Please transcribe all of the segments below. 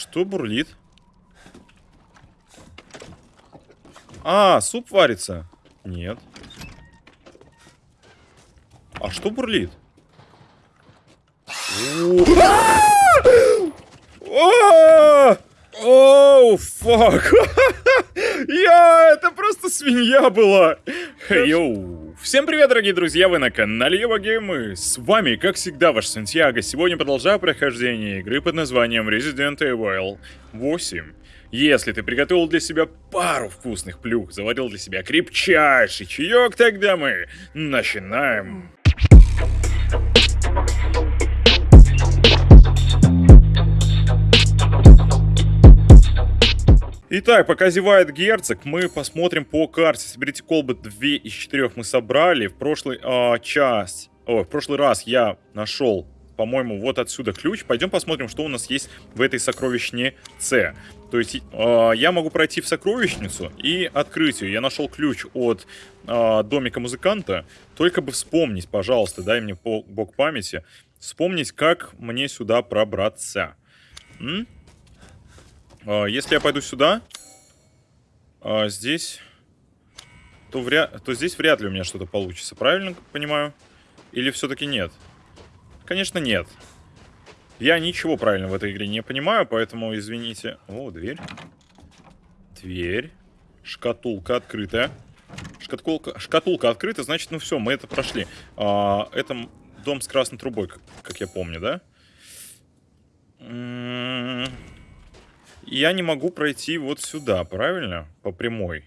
Что бурлит? А, суп варится? Нет. А что бурлит? Oh, fuck. Я, это просто свинья была. Yo. Всем привет, дорогие друзья, вы на канале Евагейм, и с вами, как всегда, ваш Сантьяго. Сегодня продолжаю прохождение игры под названием Resident Evil 8. Если ты приготовил для себя пару вкусных плюх, заварил для себя крепчайший чаек, тогда мы начинаем. Итак, пока зевает герцог, мы посмотрим по карте. Соберите колбы 2 из 4 мы собрали. В прошлый а, час, о, в прошлый раз я нашел, по-моему, вот отсюда ключ. Пойдем посмотрим, что у нас есть в этой сокровищнице. То есть э, я могу пройти в сокровищницу и открыть ее. Я нашел ключ от э, домика музыканта. Только бы вспомнить, пожалуйста, дай мне бог памяти. Вспомнить, как мне сюда пробраться. М? Э, если я пойду сюда, э, здесь, то, вря... то здесь вряд ли у меня что-то получится. Правильно понимаю? Или все-таки нет? Конечно, нет. Я ничего правильно в этой игре не понимаю, поэтому извините. О, дверь. Дверь. Шкатулка открытая. Шкатулка, шкатулка открыта, значит, ну все, мы это прошли. А, это дом с красной трубой, как, как я помню, да? М-м-м. Я не могу пройти вот сюда, правильно? По прямой.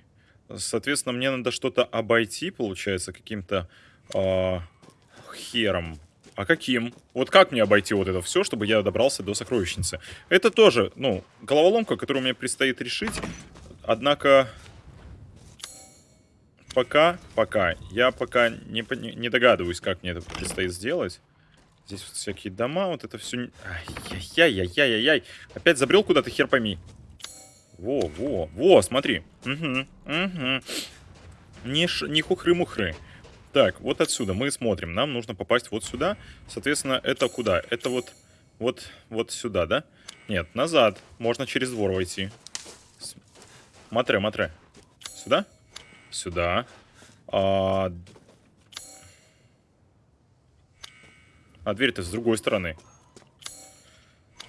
Соответственно, мне надо что-то обойти, получается, каким-то э, хером. А каким? Вот как мне обойти вот это все, чтобы я добрался до сокровищницы? Это тоже, ну, головоломка, которую мне предстоит решить. Однако, пока, пока, я пока не, не догадываюсь, как мне это предстоит сделать. Здесь вот всякие дома, вот это все... Ай-яй-яй-яй-яй-яй. Опять забрел куда-то, хер пойми. Во, во, во, смотри. Угу, угу. Не, ш... не хухры-мухры. Так, вот отсюда мы смотрим. Нам нужно попасть вот сюда. Соответственно, это куда? Это вот, вот, вот сюда, да? Нет, назад. Можно через двор войти. Матре, матре. Сюда? Сюда. А, а дверь-то с другой стороны.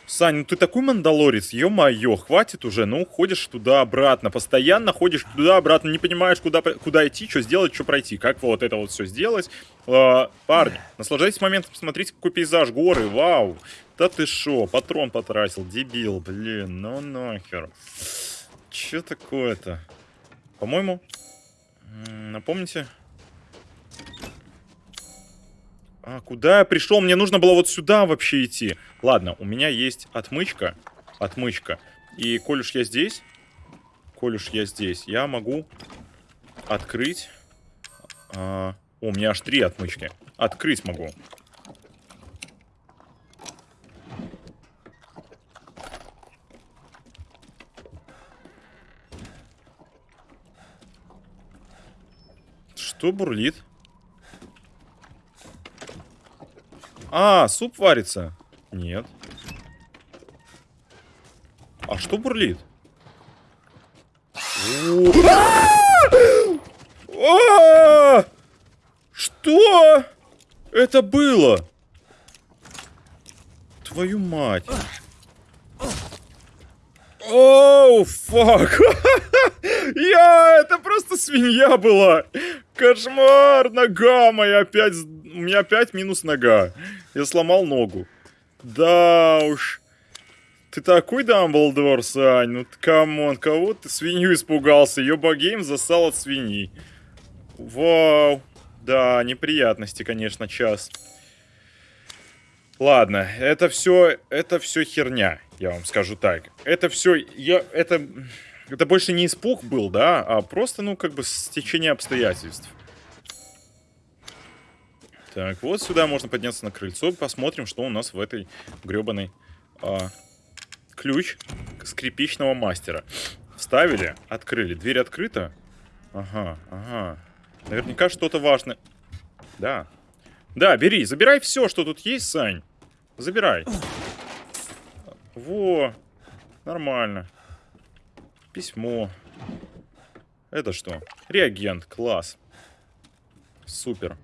Сань, ну ты такой мандалорец, ё-моё, хватит уже, ну ходишь туда-обратно, постоянно ходишь туда-обратно, не понимаешь, куда, куда идти, что сделать, что пройти, как вот это вот все сделать. А, парни, наслаждайтесь моментом, посмотрите, какой пейзаж, горы, вау. Да ты шо, патрон потратил, дебил, блин, ну нахер. Че такое-то? По-моему, напомните... А, куда я пришел? Мне нужно было вот сюда вообще идти. Ладно, у меня есть отмычка. Отмычка. И коль уж я здесь... Коль уж я здесь, я могу открыть... А, о, у меня аж три отмычки. Открыть могу. Что бурлит? А, суп варится? Нет. А что бурлит? А! Что? Это было? Твою мать. Оу, фак. Я, это просто свинья была. Кошмар, нога моя опять, у меня опять минус нога. Я сломал ногу. Да уж. Ты такой Дамблдор, Сань. Ну, come on, кого ты свинью испугался? Евагейм засал от свиньи. Вау. Да, неприятности, конечно, час. Ладно, это все, это все херня, я вам скажу так. Это все, я, это, это больше не испуг был, да, а просто, ну, как бы стечение обстоятельств. Так, вот сюда можно подняться на крыльцо. Посмотрим, что у нас в этой гребаной... А, ключ скрипичного мастера. Вставили, открыли. Дверь открыта. Ага, ага. Наверняка что-то важное. Да. Да, бери, забирай все, что тут есть, Сань. Забирай. Во. Нормально. Письмо. Это что? Реагент. Класс. Супер.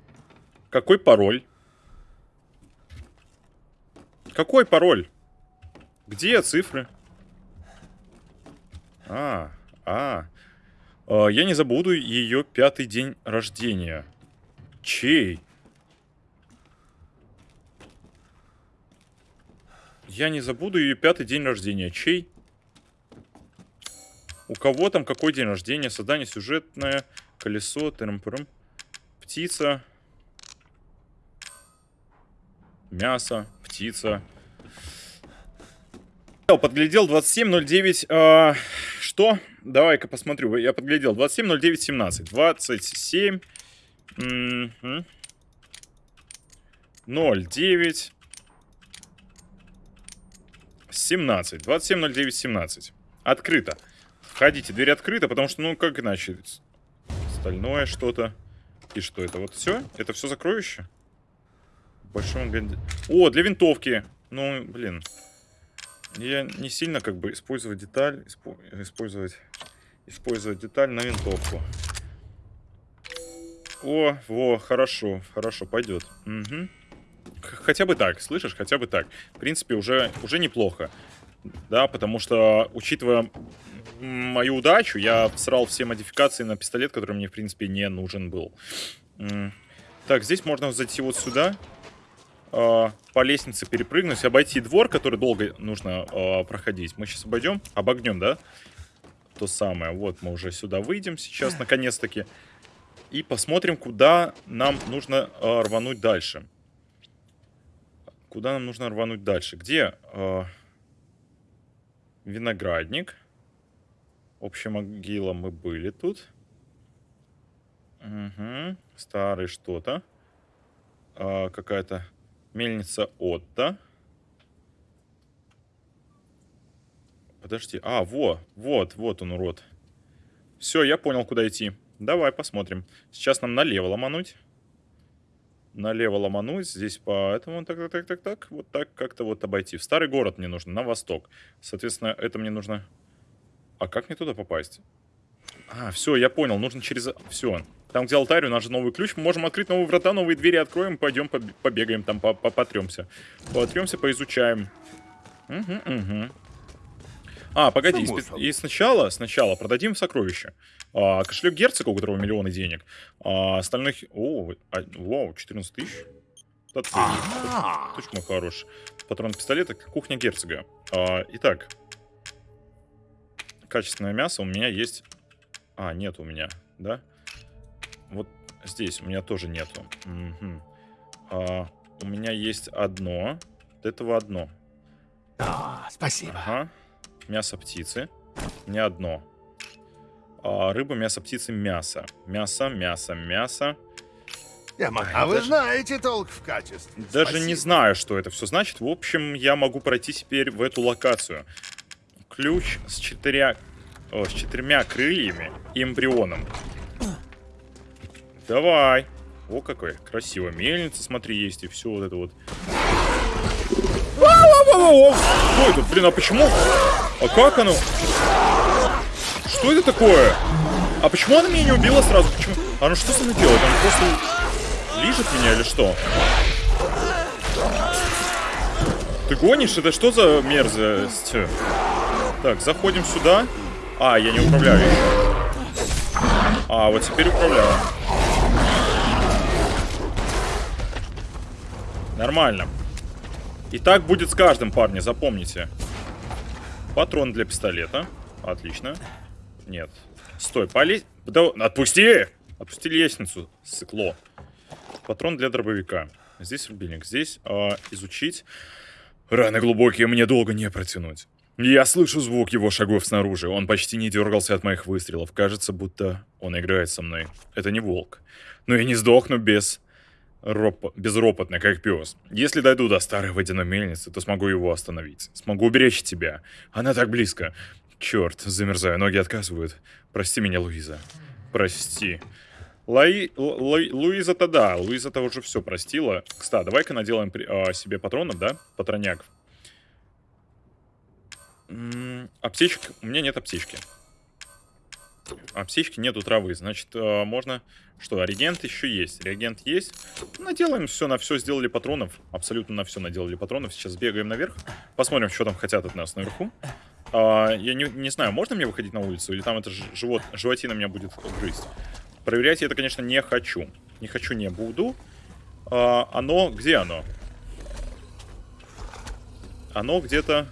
Какой пароль? Какой пароль? Где цифры? А, а. а я не забуду ее пятый день рождения. Чей? Я не забуду ее пятый день рождения. Чей? У кого там какой день рождения? Создание сюжетное. Колесо. Тырм -пырм. Птица. Мясо. Птица. Подглядел 27.09. А, что? Давай-ка посмотрю. Я подглядел. 27.09.17. 27. 09. 17. 27.09. 17. Открыто. Входите, дверь открыта, потому что, ну, как иначе? Остальное что-то. И что это? Вот все? Это все закроюще? Большом О, для винтовки. Ну, блин. Я не сильно как бы использовать деталь, использовать, использовать деталь на винтовку. О, во, хорошо, хорошо, пойдет. Угу. Хотя бы так, слышишь, хотя бы так. В принципе, уже, уже неплохо. Да, потому что, учитывая мою удачу, я срал все модификации на пистолет, который мне, в принципе, не нужен был. Так, здесь можно зайти вот сюда. Э, по лестнице перепрыгнуть, обойти двор, который долго нужно э, проходить. Мы сейчас обойдем, обогнем, да? То самое. Вот мы уже сюда выйдем сейчас, наконец-таки. И посмотрим, куда нам нужно э, рвануть дальше. Куда нам нужно рвануть дальше? Где э, виноградник? Общая могила мы были тут. Угу. Старый что-то. Э, Какая-то Мельница Отто. Подожди. А, во, вот, вот он, урод. Все, я понял, куда идти. Давай посмотрим. Сейчас нам налево ломануть. Налево ломануть. Здесь по этому, так, так, так, так, так. Вот так как-то вот обойти. В старый город мне нужно, на восток. Соответственно, это мне нужно... А как мне туда попасть? А, все, я понял. Нужно через... Все. Там, где алтарь, у нас же новый ключ. Мы можем открыть новые врата, новые двери откроем. Пойдем побегаем там, потремся. Потремся, поизучаем. Угу, угу. А, погоди, и, и сначала, сначала продадим сокровища. А, кошелек герцога, у которого миллионы денег. А, остальных... О, а, вау, 14 тысяч. Точка мой хороший. Патрон пистолета, кухня герцога. А, итак. Качественное мясо у меня есть... А, нет у меня, да? Здесь у меня тоже нету. Угу. А, у меня есть одно. Вот этого одно. А, спасибо. Ага. Мясо птицы. Не одно. А, рыба, мясо птицы, мясо. Мясо, мясо, мясо. Я могу... А вы знаете толк в качестве. Даже Спасибо. не знаю, что это все значит. В общем, я могу пройти теперь в эту локацию. Ключ с четырьмя, о, с четырьмя крыльями и эмбрионом. Давай. О, какой красиво. Мельница, смотри, есть. И все вот это вот. Что это? Блин, а почему? А как оно? Что это такое? А почему она меня не убила сразу? Почему? Оно что со мной делает? Оно просто лижет меня или что? Ты гонишь? Это что за мерзость? Так, заходим сюда. А, я не управляю еще. А, вот теперь управляю. Нормально. И так будет с каждым, парни, запомните. Патрон для пистолета. Отлично. Нет. Стой, полезь. Да, отпусти! Отпусти лестницу, сыкло. Патрон для дробовика. Здесь рубильник. Здесь э, изучить. Раны глубокие, мне долго не протянуть. Я слышу звук его шагов снаружи. Он почти не дергался от моих выстрелов. Кажется, будто он играет со мной. Это не волк. Но я не сдохну без роп... безропотно, как пес. Если дойду до старой водяной мельницы, то смогу его остановить. Смогу уберечь тебя. Она так близко. Черт, замерзаю, ноги отказывают. Прости меня, Луиза. Прости. Луи... Лу... Луиза-то да, Луиза-то уже все простила. Кстати, давай-ка наделаем при... а, себе патронов, да? Патроняк. М М, Аптечек... У меня нет аптечки. Аптечки нету травы. Значит, э, можно... Что, реагент еще есть. Реагент есть. Наделаем все на все. Сделали патронов. Абсолютно на все наделали патронов. Сейчас бегаем наверх. Посмотрим, что там хотят от нас наверху. А, я не, не знаю, можно мне выходить на улицу? Или там это живот, животина меня будет грызть? Проверять я это, конечно, не хочу. Не хочу, не буду. А, оно... Где оно? Оно где-то...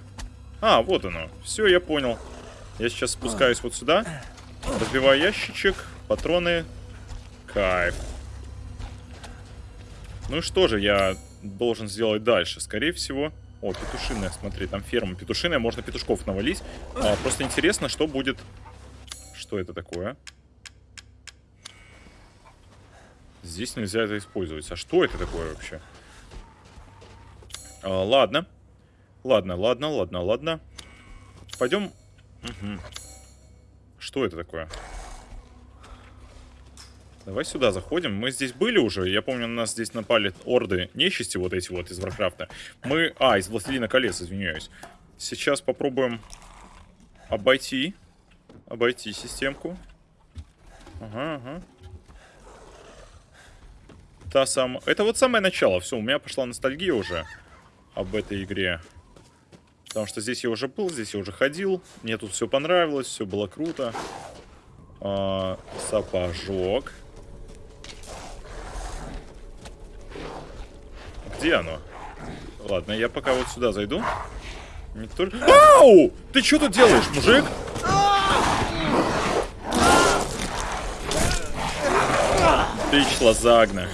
А, вот оно. Все, я понял. Я сейчас спускаюсь вот сюда. Разбиваю ящичек. Патроны. Кайф. Ну и что же я должен сделать дальше? Скорее всего... О, петушиная, смотри, там ферма петушиная. Можно петушков навалить. А, просто интересно, что будет... Что это такое? Здесь нельзя это использовать. А что это такое вообще? А, ладно. Ладно, ладно, ладно, ладно. Пойдем. Мгм. Что это такое? Давай сюда заходим. Мы здесь были уже. Я помню, на нас здесь напали орды нечисти вот эти вот из Варкрафта. Мы... А, из Властелина колец, извиняюсь. Сейчас попробуем обойти. Обойти системку. Ага, ага. Та самая... Это вот самое начало. Все, у меня пошла ностальгия уже об этой игре. Потому что здесь я уже был, здесь я уже ходил. Мне тут все понравилось, все было круто. А, сапожок. Где оно? Ладно, я пока вот сюда зайду. Только... Ау! Ты что тут делаешь, мужик? Бич Лазагна.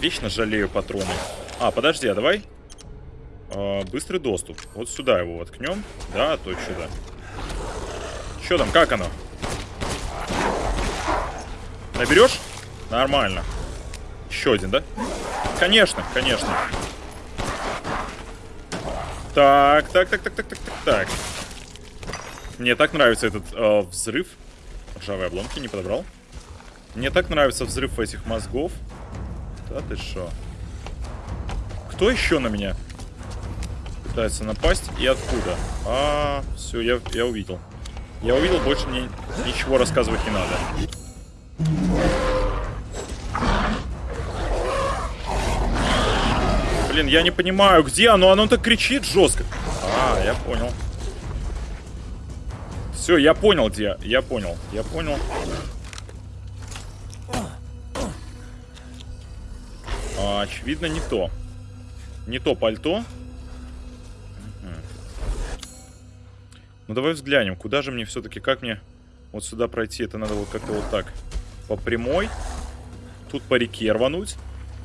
Вечно жалею патроны. А, подожди, а давай а, быстрый доступ. Вот сюда его воткнем. Да, то сюда. Что там, как оно? Наберешь? Нормально. Еще один, да? Конечно, конечно. Так, так, так, так, так, так, так, так. Мне так нравится этот э, взрыв. Ржавые обломки не подобрал. Мне так нравится взрыв этих мозгов. Да ты шо? Кто еще на меня пытается напасть и откуда? А, все, я, я увидел. Я увидел, больше мне ничего рассказывать не надо. Блин, я не понимаю, где оно? Оно так кричит жестко. А, я понял. Все, я понял, где. Я понял, я понял. А, очевидно, не то. Не то пальто. Ну, давай взглянем, куда же мне все-таки, как мне вот сюда пройти? Это надо вот как-то вот так. По прямой. Тут по реке рвануть.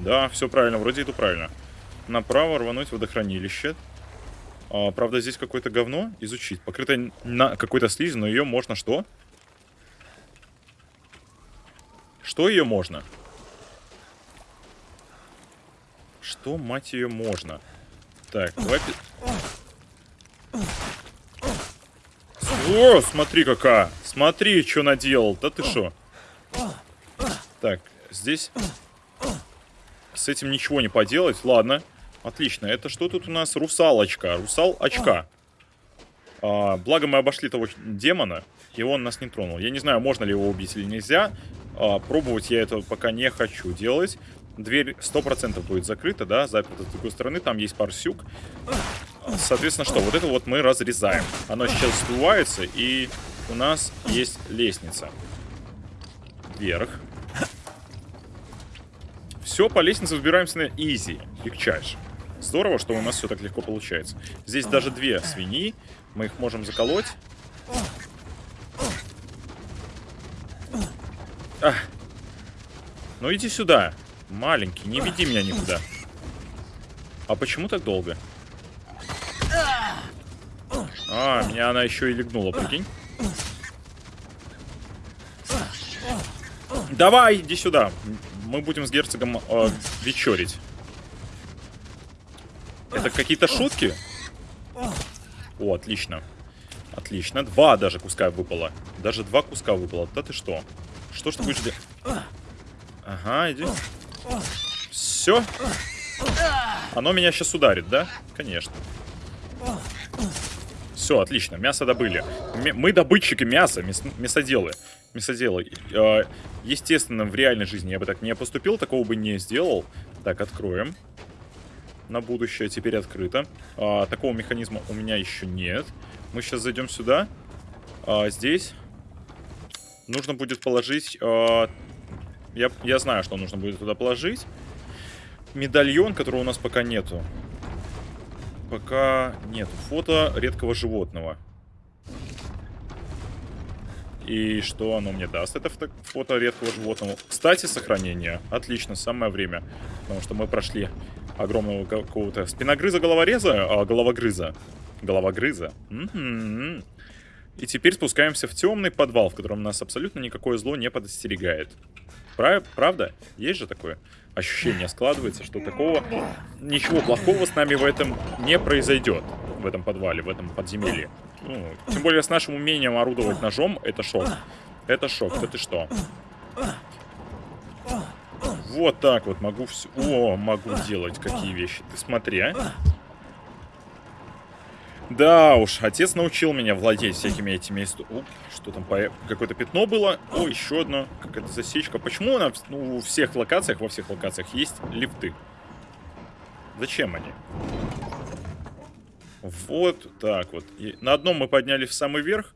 Да, все правильно, вроде иду правильно. Направо рвануть водохранилище. А, правда, здесь какое-то говно изучить. Покрытое на какой-то слизью, но ее можно что? Что ее можно? Что, мать ее, можно? Так, давай... О, смотри какая! Смотри, что наделал. Да ты что? Так, здесь... С этим ничего не поделать. Ладно. Отлично. Это что тут у нас? Русалочка. Русал очка. А, благо мы обошли того демона, и он нас не тронул. Я не знаю, можно ли его убить или нельзя. А, пробовать я это пока не хочу делать. Дверь 100% будет закрыта, да, заперта с другой стороны. Там есть парсюк. Соответственно, что? Вот это вот мы разрезаем. Оно сейчас сдувается, и у нас есть лестница. Вверх. Все, по лестнице взбираемся на изи, легчайше. Здорово, что у нас все так легко получается. Здесь даже две свиньи. Мы их можем заколоть. Ах. Ну иди сюда. Маленький, не веди меня никуда. А почему так долго? А, меня она еще и легнула, прикинь. Давай, иди сюда. Мы будем с герцогом э, вечерить. Это какие-то шутки? О, отлично. Отлично. Два даже куска выпало. Даже два куска выпало. Да ты что? Что ж ты будешь делать? Ага, иди. Все. Оно меня сейчас ударит, да? Конечно. Все, отлично, мясо добыли. М- мы добытчики мяса, мяс- мясоделы. Мясоделы. Э, естественно, в реальной жизни я бы так не поступил, такого бы не сделал. Так, откроем. На будущее теперь открыто. А, такого механизма у меня еще нет. Мы сейчас зайдем сюда. А, здесь нужно будет положить... а, я, я знаю, что нужно будет туда положить. Медальон, которого у нас пока нету. Пока нет. Фото редкого животного. И что оно мне даст? Это фото, редкого животного. Кстати, сохранение. Отлично, самое время. Потому что мы прошли огромного какого-то спиногрыза, головореза, а, головогрыза. Головогрыза. И теперь спускаемся в темный подвал, в котором нас абсолютно никакое зло не подостерегает. Прав- Правда? Есть же такое ощущение складывается, что такого ничего плохого с нами в этом не произойдет. В этом подвале, в этом подземелье. Ну, тем более с нашим умением орудовать ножом, это шок. Это шок, да ты что? Вот так вот могу все... О, могу делать какие вещи. Ты смотри, а. Да уж, отец научил меня владеть всякими этими... исто- Уп, что там, по- какое-то пятно было. О, еще одно. Какая-то засечка. Почему на вс- ну, у всех локациях, во всех локациях есть лифты? Зачем они? Вот так вот. И на одном мы поднялись в самый верх,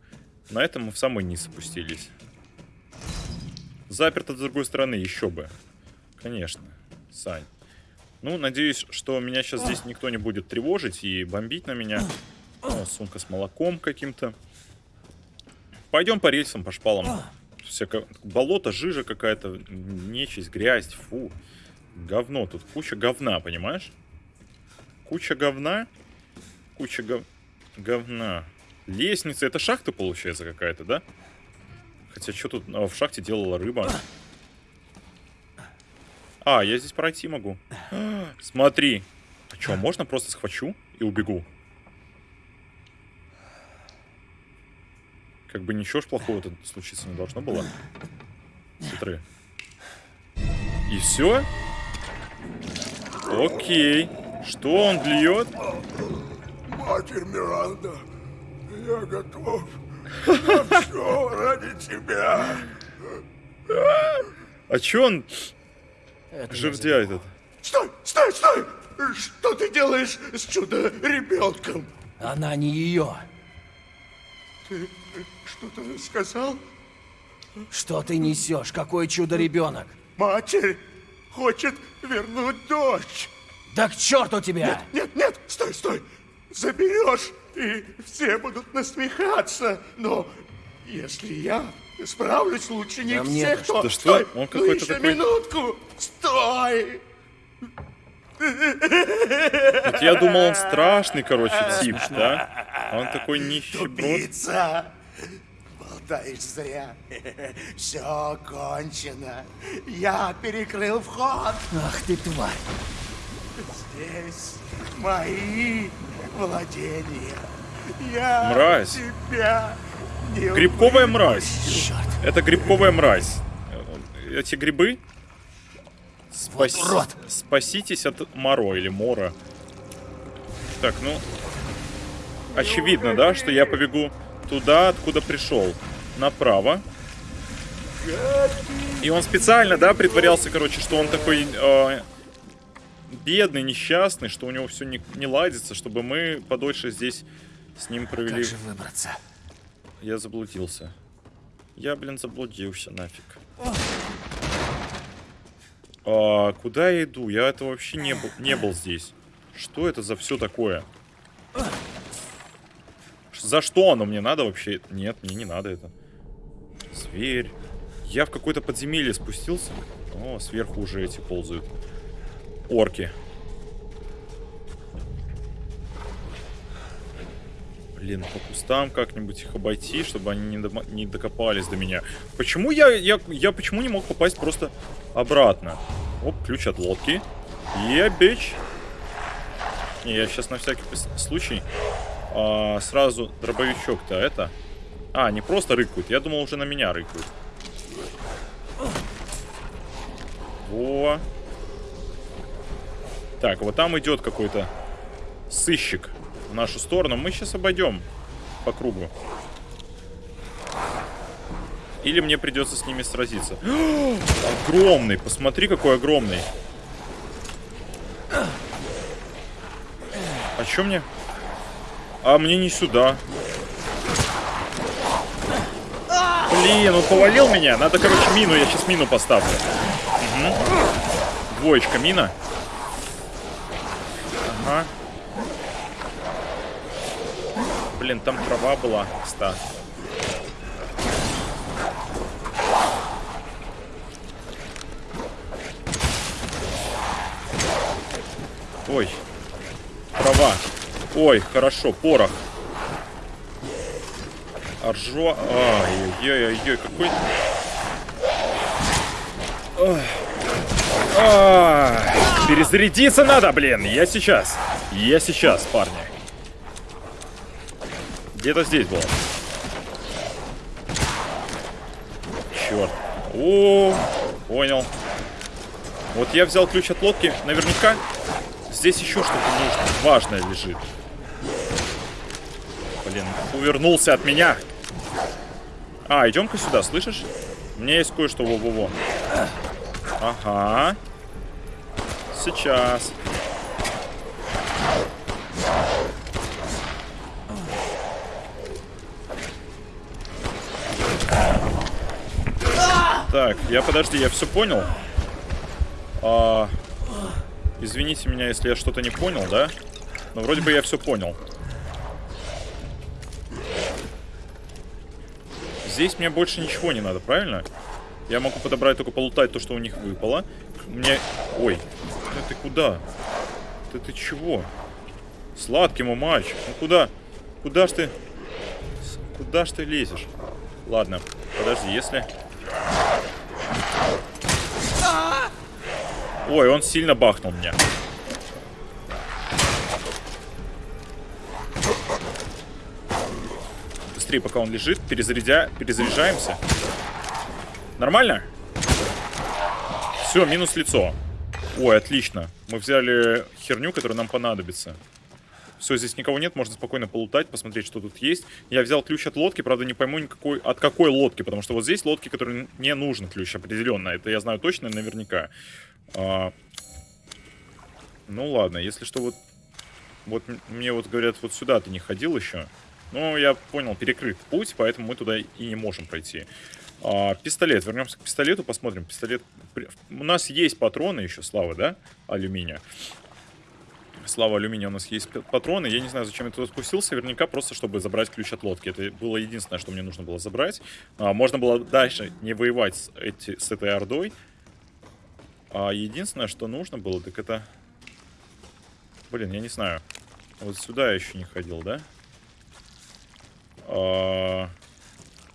на этом мы в самый низ опустились. Заперто с другой стороны, еще бы. Конечно, Сань. Ну, надеюсь, что меня сейчас здесь никто не будет тревожить и бомбить на меня. О, сумка с молоком каким-то. Пойдем по рельсам, по шпалам. Всякое болото, жижа какая-то, нечисть, грязь, фу. Говно, тут куча говна, понимаешь? Куча говна, куча гов... говна. Лестница, это шахта получается какая-то, да? Хотя что тут а, в шахте делала рыба? А, я здесь пройти могу. Смотри. А что, можно просто схвачу и убегу? Как бы ничего ж плохого тут случиться не должно было. Смотри. И все? Окей. Что он льет? Матерь Миранда, я готов. На все ради тебя. А чё он жердя этот? Стой, стой, стой! Что ты делаешь с чудо-ребенком? Она не ее. Ты что-то сказал? Что ты несешь? Какой чудо-ребенок? Матерь хочет вернуть дочь. Да к черту тебя! Нет, нет, стой, стой. Заберешь, и все будут насмехаться. Но если я справлюсь лучше них Да всех, то... что? Да что? Стой, Он ну какой-то еще такой- минутку. Стой! Вот я думал, он страшный, короче, тип, да? А он такой нищеброд. Убийца! Болтаешь зря. Все кончено. Я перекрыл вход. Ах ты тварь! Здесь мои владения. Я Мразь. тебя не Грибковая мразь. Черт! Это грибковая мразь. Эти грибы? Вот Спас- урод! Спаситесь от Моро или Мора. Так, ну... Очевидно, да, что я побегу туда, откуда пришел. Направо. И он специально, да, притворялся, короче, что он такой э, бедный, несчастный, что у него все не, не ладится, чтобы мы подольше здесь с ним провели... Как же выбраться? Я заблудился. Я, блин, заблудился нафиг. А, куда я иду? Я это вообще не был, не был здесь. Что это за все такое? За что оно мне надо вообще? Нет, мне не надо это. Зверь. Я в какое-то подземелье спустился. О, сверху уже эти ползают. Орки. Блин, по кустам как-нибудь их обойти, чтобы они не, дома- не докопались до меня. Почему я, я, я почему не мог попасть просто обратно? Оп, ключ от лодки. Я бич. Не, я сейчас на всякий случай а, сразу дробовичок-то это. А, не просто рыкают. Я думал, уже на меня рыкают. Во. Так, вот там идет какой-то сыщик. в нашу сторону. Мы сейчас обойдем по кругу. Или мне придется с ними сразиться. огромный, посмотри, какой огромный. А чё мне? А мне не сюда. Блин, он повалил меня. Надо, короче, мину. Я сейчас мину поставлю. Угу. Двоечка мина. Ага. Блин, там трава была, кстати. Ой. Трава. Ой, хорошо, порох. Аржо... Ай-яй-яй-яй, какой... Перезарядиться надо, блин. Я сейчас. Я сейчас, парни. Где-то здесь было. Черт. О, понял. Вот я взял ключ от лодки. Наверняка здесь еще что-то. Важное лежит. Блин, увернулся от меня. А, идем-ка сюда, слышишь? Меня есть кое-что во-во-во. Ага. Сейчас. Так, я подожди, я все понял. А, извините меня, если я что-то не понял, да? Но вроде бы я все понял. Здесь мне больше ничего не надо, правильно? Я могу подобрать только полутать то, что у них выпало. Мне... Ой, да ты куда? Да ты чего? Сладкий мой мальчик. Ну куда? Куда ж ты... Куда ж ты лезешь? Ладно, подожди, если... Ой, он сильно бахнул меня. Быстрее, пока он лежит. Перезарядя... Перезаряжаемся. Нормально? Все, минус лицо. Ой, отлично. Мы взяли херню, которая нам понадобится. Все, здесь никого нет, можно спокойно полутать, посмотреть, что тут есть. Я взял ключ от лодки, правда, не пойму никакой, от какой лодки, потому что вот здесь лодки, которые не нужен ключ определенно. Это я знаю точно, наверняка. А... Ну ладно, если что, вот... Вот мне вот говорят, вот сюда ты не ходил еще. Ну, я понял, перекрыт путь, поэтому мы туда и не можем пройти. А, пистолет. Вернемся к пистолету, посмотрим. Пистолет. У нас есть патроны еще, слава, да? Алюминия. Слава алюминия, у нас есть патроны. Я не знаю, зачем я туда спустился. Наверняка просто, чтобы забрать ключ от лодки. Это было единственное, что мне нужно было забрать. А, можно было дальше не воевать с, эти, с этой ордой. А единственное, что нужно было, так это... Блин, я не знаю. Вот сюда я еще не ходил, да? А...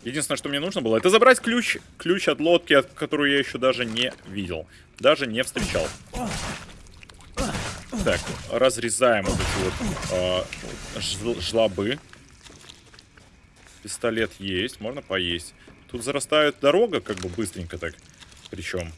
Единственное, что мне нужно было, это забрать ключ, ключ от лодки, от которую я еще даже не видел. Даже не встречал. Так, разрезаем вот эти вот э, жлобы. Пистолет есть, можно поесть. Тут зарастает дорога, как бы быстренько так. Причем.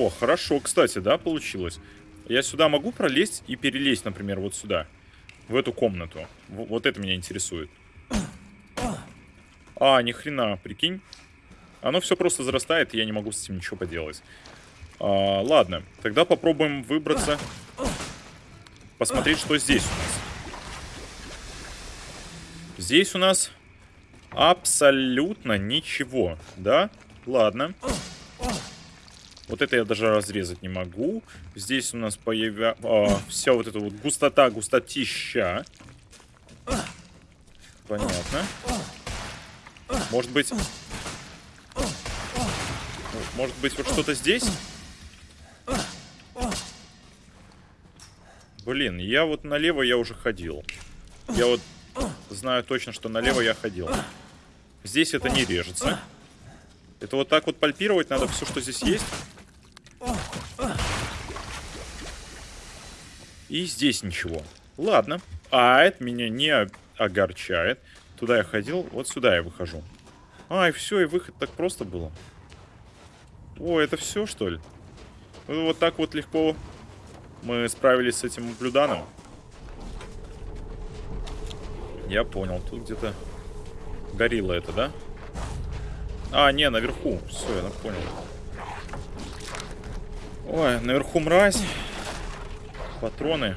О, хорошо, кстати, да, получилось. Я сюда могу пролезть и перелезть, например, вот сюда. В эту комнату. В вот это меня интересует. А, ни хрена, прикинь. Оно все просто зарастает, и я не могу с этим ничего поделать. А, ладно, тогда попробуем выбраться. Посмотреть, что здесь у нас. Здесь у нас абсолютно ничего, да? Ладно. Вот это я даже разрезать не могу. Здесь у нас появя... А, вся вот эта вот густота, густотища. Понятно. Может быть... Может быть, вот что-то здесь? Блин, я вот налево я уже ходил. Я вот знаю точно, что налево я ходил. Здесь это не режется. Это вот так вот пальпировать надо все, что здесь есть. И здесь ничего. Ладно. А, это меня не огорчает. Туда я ходил, вот сюда я выхожу. А, и все, и выход так просто было. О, это все, что ли? Ну, Вот так вот легко мы справились с этим блюданом. Я понял, тут где-то горилла это, да? А, не, наверху. Все, я понял. Ой, наверху мразь. Патроны.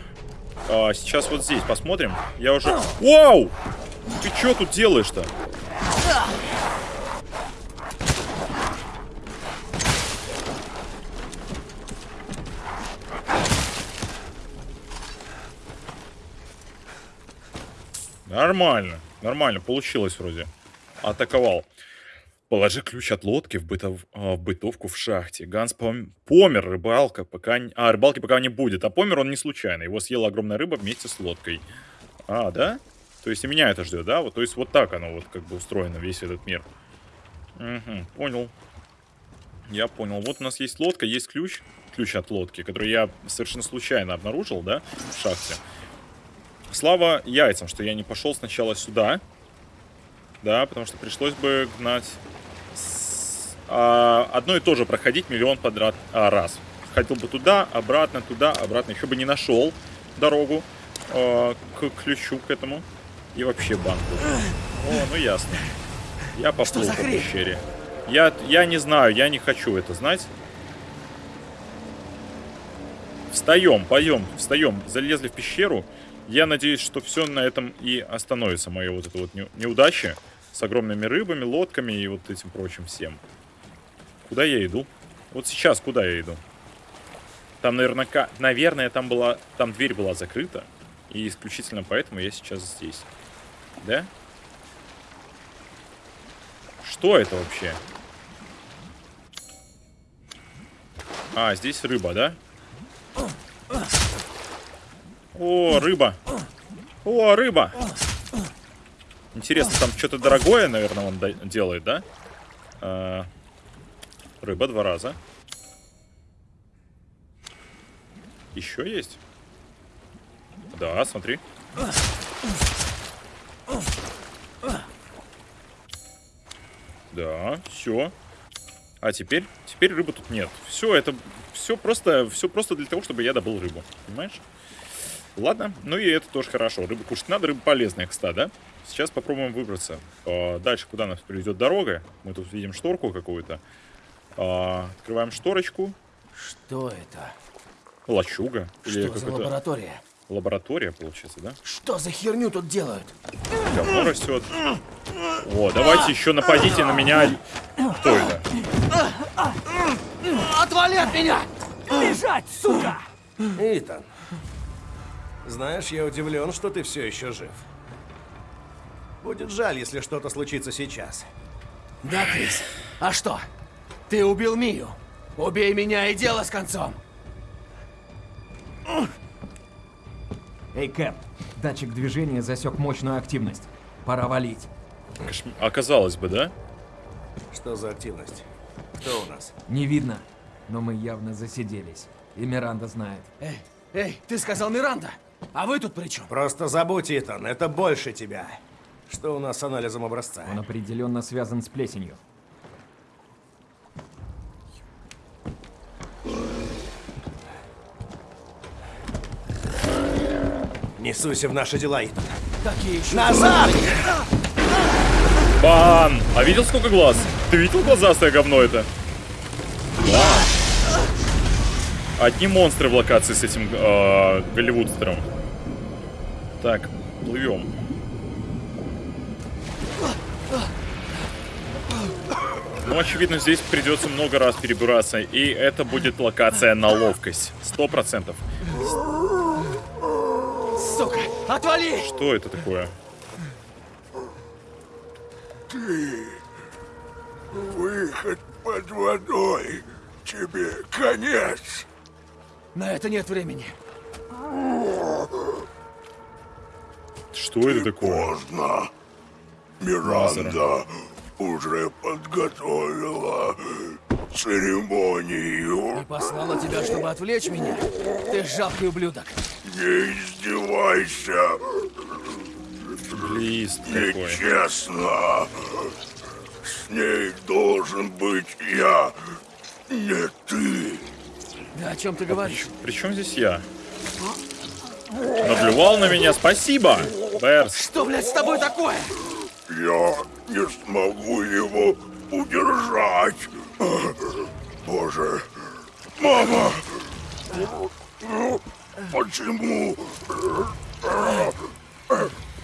А, сейчас вот здесь посмотрим. Я уже... Вау! Ты что тут делаешь-то? Нормально, нормально, получилось вроде. Атаковал. Положи ключ от лодки в, бытов, а, в бытовку в шахте. Ганс пом- помер, рыбалка пока... А, рыбалки пока не будет. А помер он не случайно. Его съела огромная рыба вместе с лодкой. А, да? То есть и меня это ждет, да? Вот, то есть вот так оно вот как бы устроено, весь этот мир. Угу, понял. Я понял. Вот у нас есть лодка, есть ключ. Ключ от лодки, который я совершенно случайно обнаружил, да, в шахте. Слава яйцам, что я не пошел сначала сюда. Да, потому что пришлось бы гнать с- а, одно и то же проходить миллион подряд а, раз. Ходил бы туда, обратно, туда, обратно. Еще бы не нашел дорогу а, к ключу к этому. И вообще банку. О, ну ясно. Я поплыл по пещере. Я, я не знаю, я не хочу это знать. Встаем, поем, встаем. Залезли в пещеру. Я надеюсь, что все на этом и остановится. Моя вот эта вот не- неудача с огромными рыбами, лодками и вот этим прочим всем. Куда я иду? Вот сейчас куда я иду? Там наверняка, наверное, там была, там дверь была закрыта. И исключительно поэтому я сейчас здесь. Да? Что это вообще? А, здесь рыба, да? О, рыба. О, рыба. Интересно, там что-то дорогое, наверное, он делает, да? А, рыба два раза. Еще есть? Да, смотри. Да, все. А теперь, теперь рыбы тут нет. Все, это все просто, все просто для того, чтобы я добыл рыбу. Понимаешь? Ладно, ну и это тоже хорошо. Рыбу кушать надо, рыба полезная, кстати, да? Сейчас попробуем выбраться. А, дальше, куда нас приведет дорога? Мы тут видим шторку какую-то. А, открываем шторочку. Что это? Лачуга. Или Что за какая-то лаборатория? лаборатория, получается, да? Что за херню тут делают? Говно растет. О, давайте еще нападите на меня. Кто это? Отвали от меня! Бежать, сука! Итан, знаешь, я удивлен, что ты все еще жив. Будет жаль, если что-то случится сейчас. Да, Крис. А что? Ты убил Мию. Убей меня и дело с концом. Эй, Кэп, датчик движения засек мощную активность. Пора валить. Оказалось бы, да? Что за активность? Кто у нас? Не видно, но мы явно засиделись. И Миранда знает. Эй, эй, ты сказал Миранда. А вы тут при чем? Просто забудь, Итан, это больше тебя. Что у нас с анализом образца? Он определенно связан с плесенью. Не суйся в наши дела, Итан. Такие еще... Назад! Бан! А видел сколько глаз? Ты видел глазастое говно это? Бан! Одни монстры в локации с этим э, голливудстером. Так, плывем. Ну, очевидно, здесь придется много раз перебираться, и это будет локация на ловкость. Сто процентов. Сука, отвали! Что это такое? Выход под водой. Тебе конец. На это нет времени. Что это такое? Поздно. Миранда уже подготовила церемонию. Послала тебя, чтобы отвлечь меня? Ты жалкий ублюдок. Не издевайся. Лист. Нечестно. С ней должен быть я. Не ты. Да о чем ты говоришь? Причем здесь я? Наблювал на меня, спасибо! Берс, Что, блядь, с тобой такое? Я не смогу его удержать. Боже. Мама. Почему?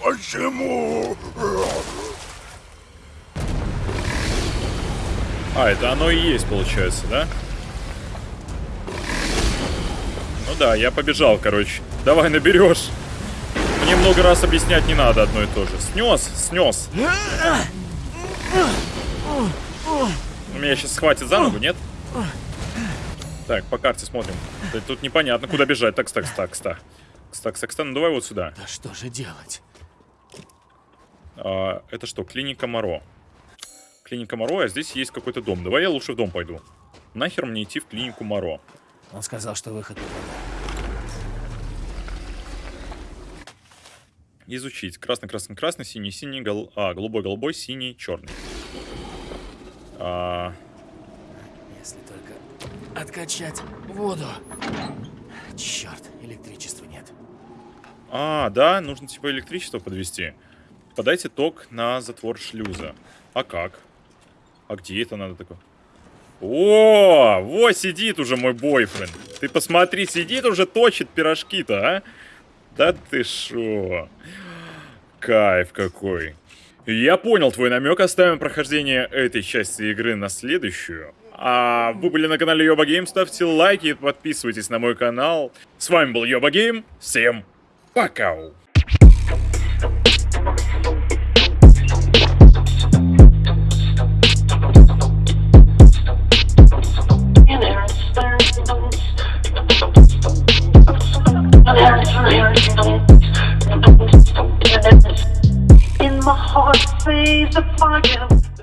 Почему? А, это оно и есть, получается, да? Ну да, я побежал, короче. Давай, наберешь. Мне много раз объяснять не надо одно и то же. Снес, снес. Меня сейчас схватит за ногу, нет? Так, по карте смотрим. Тут непонятно, куда бежать. Так, так, так, так. Так, так, так, ну давай вот сюда. Да что же делать? А, это что, клиника Моро? Клиника Моро, а здесь есть какой-то дом. Давай я лучше в дом пойду. Нахер мне идти в клинику Моро? Он сказал, что выход туда. Изучить. Красный, красный, красный, синий, синий, гол... а, голубой, голубой, синий, черный. А, Если только откачать воду. Черт, электричества нет. а, да, нужно типа электричество подвести. Подайте ток на затвор шлюза. А как? А где это надо такое? О, вот сидит уже мой бойфренд. Ты посмотри, сидит уже, точит пирожки-то, а? Да ты шо? Кайф какой. Я понял твой намек, оставим прохождение этой части игры на следующую. А вы были на канале Йоба Гейм, ставьте лайки и подписывайтесь на мой канал. С вами был Йоба Гейм, всем пока! In my heart, say the fire.